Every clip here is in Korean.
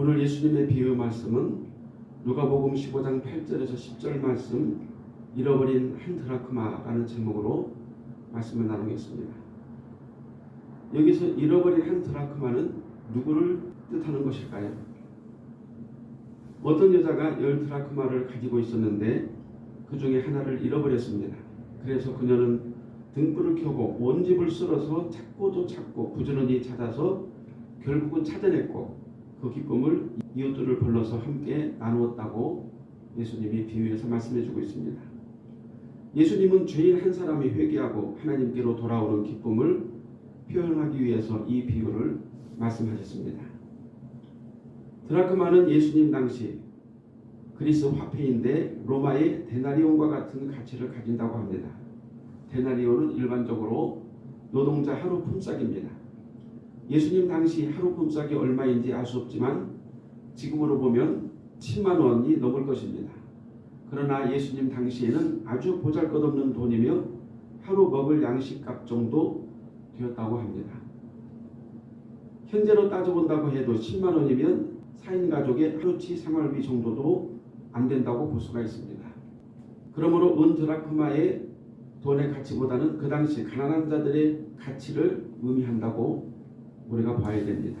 오늘 예수님의 비유 말씀은 누가복음 15장 8절에서 10절 말씀 잃어버린 한 드라크마라는 제목으로 말씀을 나누겠습니다. 여기서 잃어버린 한 드라크마는 누구를 뜻하는 것일까요? 어떤 여자가 열 드라크마를 가지고 있었는데 그 중에 하나를 잃어버렸습니다. 그래서 그녀는 등불을 켜고 온 집을 쓸어서 찾고도 찾고 부지런히 찾아서 결국은 찾아냈고 그 기쁨을 이웃들을 불러서 함께 나누었다고 예수님이 비유해서 말씀해 주고 있습니다. 예수님은 죄인 한 사람이 회개하고 하나님께로 돌아오는 기쁨을 표현하기 위해서 이 비유를 말씀하셨습니다. 드라크마는 예수님 당시 그리스 화폐인데 로마의 데나리온과 같은 가치를 가진다고 합니다. 데나리온은 일반적으로 노동자 하루 품삯입니다. 예수님 당시 하루 품삯이 얼마인지 알 수 없지만 지금으로 보면 10만 원이 넘을 것입니다. 그러나 예수님 당시에는 아주 보잘것없는 돈이며 하루 먹을 양식값 정도 되었다고 합니다. 현재로 따져본다고 해도 10만 원이면 4인 가족의 하루치 생활비 정도도 안 된다고 볼 수가 있습니다. 그러므로 은 드라크마의 돈의 가치보다는 그 당시 가난한 자들의 가치를 의미한다고 우리가 봐야 됩니다.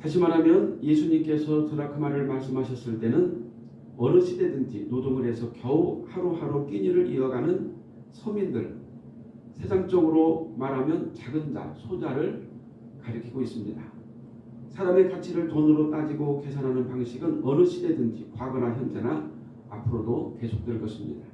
다시 말하면 예수님께서 드라크마를 말씀하셨을 때는 어느 시대든지 노동을 해서 겨우 하루하루 끼니를 이어가는 서민들, 세상적으로 말하면 작은 자, 소자를 가리키고 있습니다. 사람의 가치를 돈으로 따지고 계산하는 방식은 어느 시대든지 과거나 현재나 앞으로도 계속될 것입니다.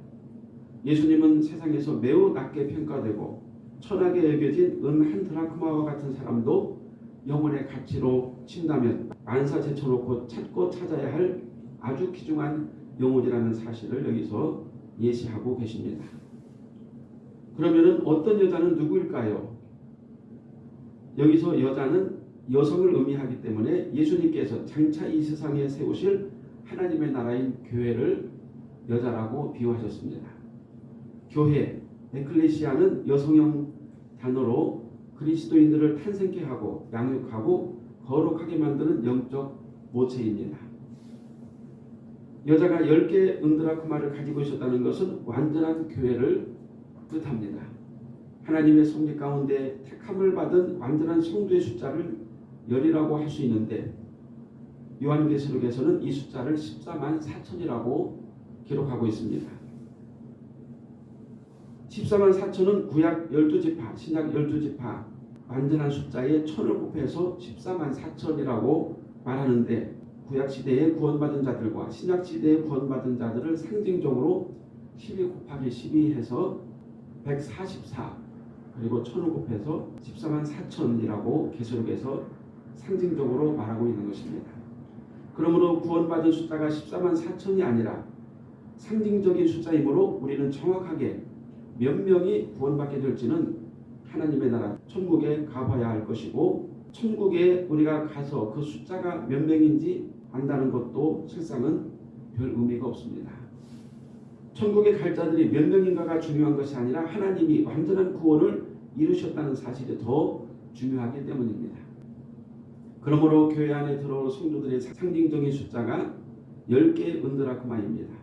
예수님은 세상에서 매우 낮게 평가되고 천하게 여겨진 은 한 드라크마와 같은 사람도 영혼의 가치로 친다면 만사 제쳐놓고 찾고 찾아야 할 아주 귀중한 영혼이라는 사실을 여기서 예시하고 계십니다. 그러면 어떤 여자는 누구일까요? 여기서 여자는 여성을 의미하기 때문에 예수님께서 장차 이 세상에 세우실 하나님의 나라인 교회를 여자라고 비유하셨습니다. 교회, 에클레시아는 여성형 단어로 그리스도인들을 탄생케 하고 양육하고 거룩하게 만드는 영적 모체입니다. 여자가 10개 은드라크마를 가지고 있었다는 것은 완전한 교회를 뜻합니다. 하나님의 성리 가운데 택함을 받은 완전한 성도의 숫자를 열이라고 할 수 있는데 요한계시록에서는 이 숫자를 14만 4천이라고 기록하고 있습니다. 14만 4천은 구약 12지파, 신약 12지파 완전한 숫자에 천을 곱해서 14만 4천이라고 말하는데 구약 시대에 구원받은 자들과 신약 시대에 구원받은 자들을 상징적으로 12 곱하기 12 해서 144 그리고 천을 곱해서 14만 4천이라고 계시록에서 상징적으로 말하고 있는 것입니다. 그러므로 구원받은 숫자가 14만 4천이 아니라 상징적인 숫자이므로 우리는 정확하게 몇 명이 구원받게 될지는 하나님의 나라 천국에 가봐야 할 것이고 천국에 우리가 가서 그 숫자가 몇 명인지 안다는 것도 실상은 별 의미가 없습니다. 천국에 갈 자들이 몇 명인가가 중요한 것이 아니라 하나님이 완전한 구원을 이루셨다는 사실이 더 중요하기 때문입니다. 그러므로 교회 안에 들어올 성도들의 상징적인 숫자가 10개의 은드라크마입니다.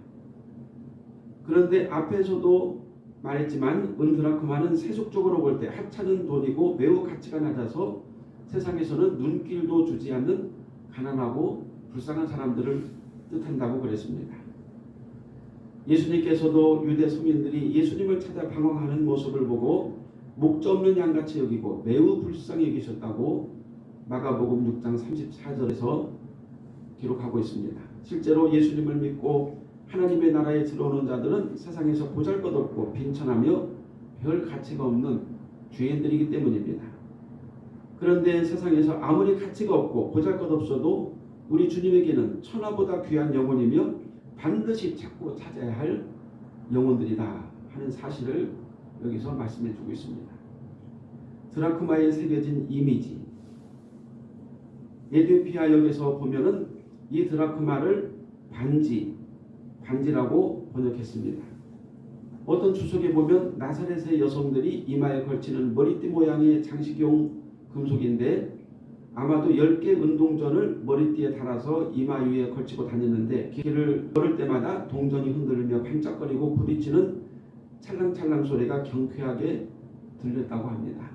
그런데 앞에서도 말했지만 은드라크마는 세속적으로 볼 때 하찮은 돈이고 매우 가치가 낮아서 세상에서는 눈길도 주지 않는 가난하고 불쌍한 사람들을 뜻한다고 그랬습니다. 예수님께서도 유대 서민들이 예수님을 찾아 방황하는 모습을 보고 목자 없는 양같이 여기고 매우 불쌍히 여기셨다고 마가복음 6장 34절에서 기록하고 있습니다. 실제로 예수님을 믿고 하나님의 나라에 들어오는 자들은 세상에서 보잘것없고 빈천하며 별 가치가 없는 죄인들이기 때문입니다. 그런데 세상에서 아무리 가치가 없고 보잘것없어도 우리 주님에게는 천하보다 귀한 영혼이며 반드시 찾고 찾아야 할 영혼들이다 하는 사실을 여기서 말씀해 주고 있습니다. 드라크마에 새겨진 이미지 에디오피아 역에서 보면은 이 드라크마를 반지, 반지라고 번역했습니다. 어떤 주석에 보면 나사렛의 여성들이 이마에 걸치는 머리띠 모양의 장식용 금속인데 아마도 10개 운동전을 머리띠에 달아서 이마 위에 걸치고 다녔는데 길을 걸을 때마다 동전이 흔들리며 반짝거리고 부딪히는 찰랑찰랑 소리가 경쾌하게 들렸다고 합니다.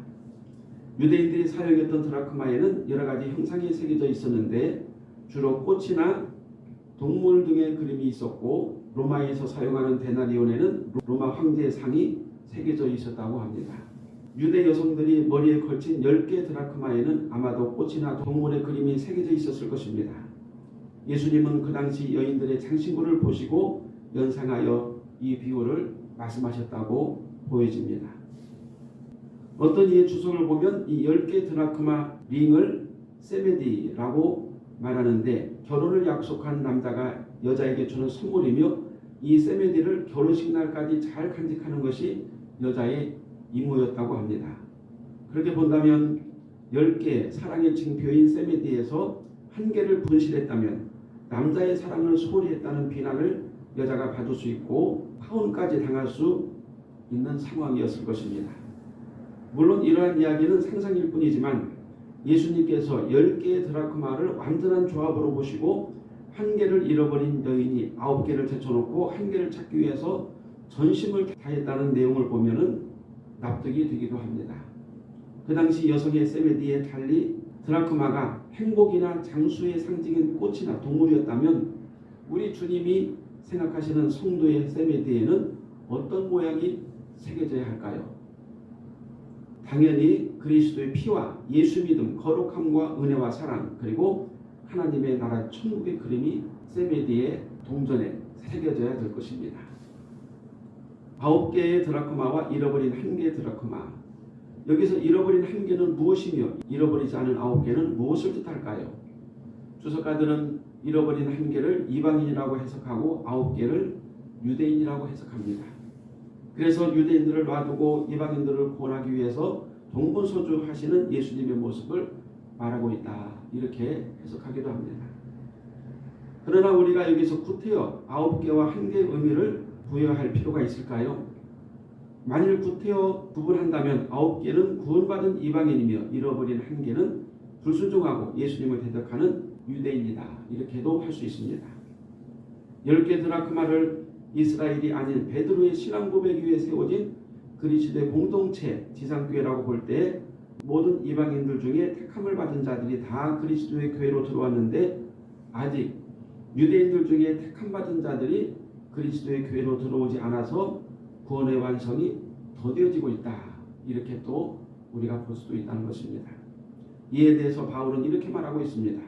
유대인들이 사용했던 드라크마에는 여러 가지 형상이 새겨져 있었는데 주로 꽃이나 동물 등의 그림이 있었고 로마에서 사용하는 데나리온에는 로마 황제의 상이 새겨져 있었다고 합니다. 유대 여성들이 머리에 걸친 10개 드라크마에는 아마도 꽃이나 동물의 그림이 새겨져 있었을 것입니다. 예수님은 그 당시 여인들의 장신구를 보시고 연상하여 이 비유를 말씀하셨다고 보여집니다. 어떤 이의 주석을 보면 이 10개 드라크마 링을 세메디라고 말하는데 결혼을 약속한 남자가 여자에게 주는 선물이며 이 세메디를 결혼식 날까지 잘 간직하는 것이 여자의 임무였다고 합니다. 그렇게 본다면 10개 사랑의 징표인 세메디에서 한 개를 분실했다면 남자의 사랑을 소홀히 했다는 비난을 여자가 받을 수 있고 파혼까지 당할 수 있는 상황이었을 것입니다. 물론 이러한 이야기는 상상일 뿐이지만 예수님께서 10개의 드라크마를 완전한 조합으로 보시고 한 개를 잃어버린 여인이 아홉 개를 제쳐놓고 한 개를 찾기 위해서 전심을 다했다는 내용을 보면은 납득이 되기도 합니다. 그 당시 여성의 세메디에 달리 드라크마가 행복이나 장수의 상징인 꽃이나 동물이었다면 우리 주님이 생각하시는 성도의 세메디에는 어떤 모양이 새겨져야 할까요? 당연히 그리스도의 피와 예수 믿음, 거룩함과 은혜와 사랑 그리고 하나님의 나라 천국의 그림이 세메디의 동전에 새겨져야 될 것입니다. 아홉 개의 드라크마와 잃어버린 한 개의 드라크마. 여기서 잃어버린 한 개는 무엇이며 잃어버리지 않은 아홉 개는 무엇을 뜻할까요? 주석가들은 잃어버린 한 개를 이방인이라고 해석하고 아홉 개를 유대인이라고 해석합니다. 그래서 유대인들을 놔두고 이방인들을 구원하기 위해서 동분서주하시는 예수님의 모습을 말하고 있다. 이렇게 해석하기도 합니다. 그러나 우리가 여기서 구태여 아홉 개와 한 개의 의미를 부여할 필요가 있을까요? 만일 구태여 구분한다면 아홉 개는 구원받은 이방인이며 잃어버린 한 개는 불순종하고 예수님을 대적하는 유대인이다. 이렇게도 할 수 있습니다. 열 개 드라크마를 이스라엘이 아닌 베드로의 신앙 고백 위에 세워진 그리스도의 공동체 지상교회라고 볼 때 모든 이방인들 중에 택함을 받은 자들이 다 그리스도의 교회로 들어왔는데 아직 유대인들 중에 택함 받은 자들이 그리스도의 교회로 들어오지 않아서 구원의 완성이 더뎌지고 있다. 이렇게 또 우리가 볼 수도 있다는 것입니다. 이에 대해서 바울은 이렇게 말하고 있습니다.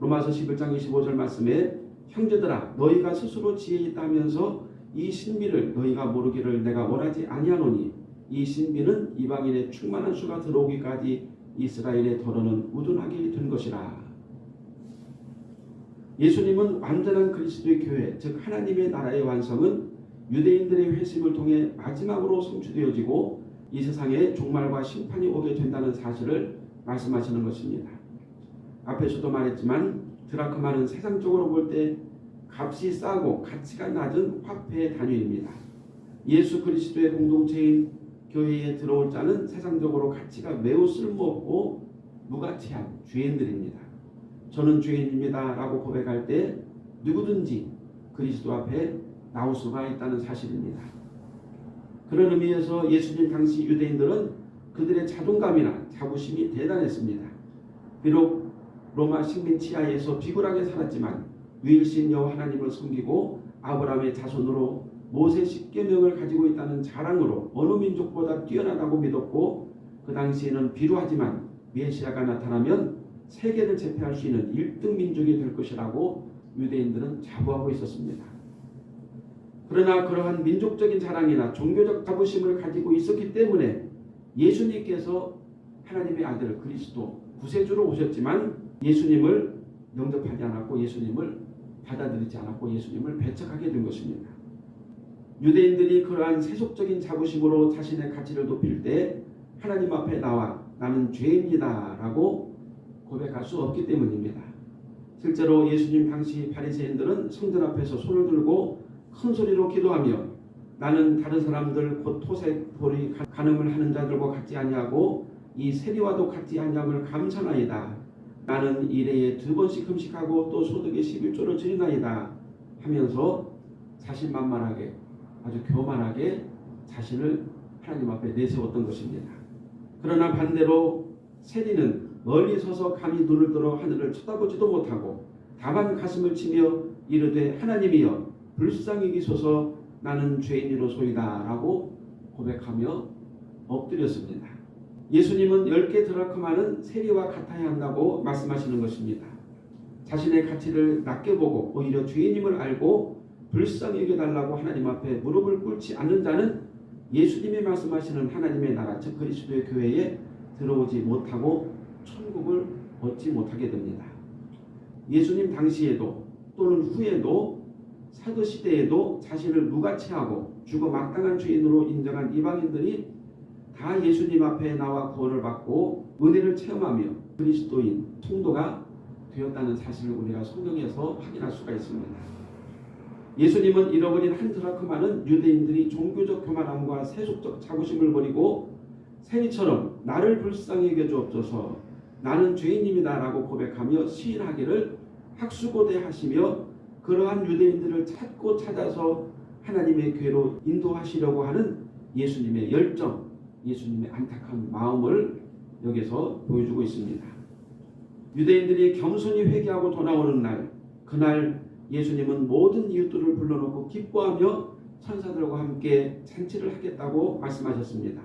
로마서 11장 25절 말씀에 형제들아 너희가 스스로 지혜 있다면서 이 신비를 너희가 모르기를 내가 원하지 아니하노니 이 신비는 이방인의 충만한 수가 들어오기까지 이스라엘의 더러는 우둔하게 된 것이라. 예수님은 완전한 그리스도의 교회, 즉 하나님의 나라의 완성은 유대인들의 회심을 통해 마지막으로 성취되어지고 이 세상에 종말과 심판이 오게 된다는 사실을 말씀하시는 것입니다. 앞에서도 말했지만 드라크마는 세상적으로 볼 때 값이 싸고 가치가 낮은 화폐의 단위입니다. 예수 그리스도의 공동체인 교회에 들어올 자는 세상적으로 가치가 매우 쓸모없고 무가치한 죄인들입니다. 저는 죄인입니다 라고 고백할 때 누구든지 그리스도 앞에 나올 수가 있다는 사실입니다. 그런 의미에서 예수님 당시 유대인들은 그들의 자존감이나 자부심이 대단했습니다. 비록 로마 식민 치하에서 비굴하게 살았지만 유일신 여호와 하나님을 섬기고 아브라함의 자손으로 모세 십계명을 가지고 있다는 자랑으로 어느 민족보다 뛰어나다고 믿었고 그 당시에는 비루하지만 메시아가 나타나면 세계를 제패할 수 있는 1등 민족이 될 것이라고 유대인들은 자부하고 있었습니다. 그러나 그러한 민족적인 자랑이나 종교적 자부심을 가지고 있었기 때문에 예수님께서 하나님의 아들 그리스도 구세주로 오셨지만 예수님을 영접하지 않았고 예수님을 받아들이지 않았고 예수님을 배척하게 된 것입니다. 유대인들이 그러한 세속적인 자부심으로 자신의 가치를 높일 때 하나님 앞에 나와 나는 죄입니다 라고 고백할 수 없기 때문입니다. 실제로 예수님 당시 바리새인들은 성전 앞에서 손을 들고 큰 소리로 기도하며 나는 다른 사람들 곧 토색 보리 간음을 하는 자들과 같지 아니하고 이 세리와도 같지 아니함을 감사나이다. 나는 일해에 두 번씩 금식하고 또 소득의 11조를 드리나이다 하면서 자신만만하게 아주 교만하게 자신을 하나님 앞에 내세웠던 것입니다. 그러나 반대로 세리는 멀리 서서 감히 눈을 들어 하늘을 쳐다보지도 못하고 다만 가슴을 치며 이르되 하나님이여 불쌍히 여기소서 나는 죄인이로소이다 라고 고백하며 엎드렸습니다. 예수님은 열개 드라크마는 세리와 같아야 한다고 말씀하시는 것입니다. 자신의 가치를 낮게 보고 오히려 죄인임을 알고 불쌍히 여겨달라고 하나님 앞에 무릎을 꿇지 않는 자는 예수님이 말씀하시는 하나님의 나라 즉 그리스도의 교회에 들어오지 못하고 천국을 얻지 못하게 됩니다. 예수님 당시에도 또는 후에도 사도 시대에도 자신을 무가치하고 죽어 마땅한 죄인으로 인정한 이방인들이 다 예수님 앞에 나와 구원을 받고 은혜를 체험하며 그리스도인 통도가 되었다는 사실을 우리가 성경에서 확인할 수가 있습니다. 예수님은 잃어버린 한 드라크마는 유대인들이 종교적 교만함과 세속적 자부심을 버리고 세리처럼 나를 불쌍히 여겨주옵소서 나는 죄인입니다 라고 고백하며 시인하기를 학수고대 하시며 그러한 유대인들을 찾고 찾아서 하나님의 궤로 인도하시려고 하는 예수님의 열정, 예수님의 안타까운 마음을 여기서 보여주고 있습니다. 유대인들이 겸손히 회개하고 돌아오는 날, 그날 예수님은 모든 이웃들을 불러놓고 기뻐하며 천사들과 함께 잔치를 하겠다고 말씀하셨습니다.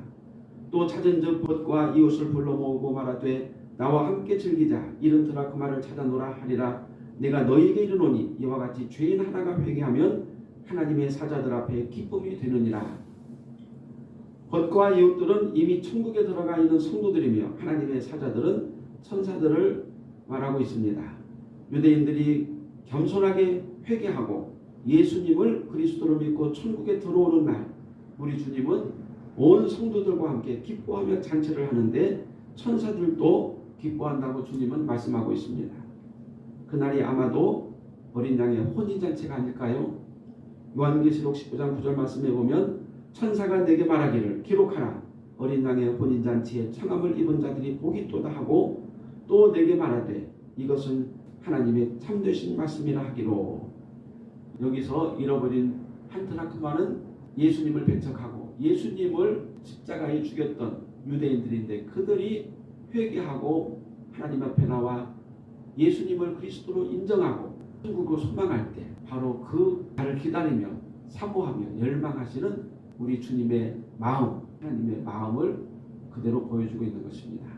또 찾은 즉 벗과 이웃을 불러 모으고 말하되 나와 함께 즐기자 이른 드라크마를 찾아노라 하리라 내가 너희에게 이르노니 이와 같이 죄인 하나가 회개하면 하나님의 사자들 앞에 기쁨이 되느니라 벗과 이웃들은 이미 천국에 들어가 있는 성도들이며 하나님의 사자들은 천사들을 말하고 있습니다. 유대인들이 겸손하게 회개하고 예수님을 그리스도로 믿고 천국에 들어오는 날 우리 주님은 온 성도들과 함께 기뻐하며 잔치를 하는데 천사들도 기뻐한다고 주님은 말씀하고 있습니다. 그날이 아마도 어린 양의 혼인잔치가 아닐까요? 요한계시록 19장 9절 말씀에 보면 천사가 내게 말하기를 기록하라. 어린 양의 혼인잔치에 청함을 입은 자들이 복이 있도다 하고 또 내게 말하되 이것은 하나님의 참되신 말씀이라 하기로. 여기서 잃어버린 한 드라크마는 예수님을 배척하고 예수님을 십자가에 죽였던 유대인들인데 그들이 회개하고 하나님 앞에 나와 예수님을 그리스도로 인정하고 천국으로 소망할 때 바로 그 날을 기다리며 사모하며 열망하시는 우리 주님의 마음 하나님의 마음을 그대로 보여주고 있는 것입니다.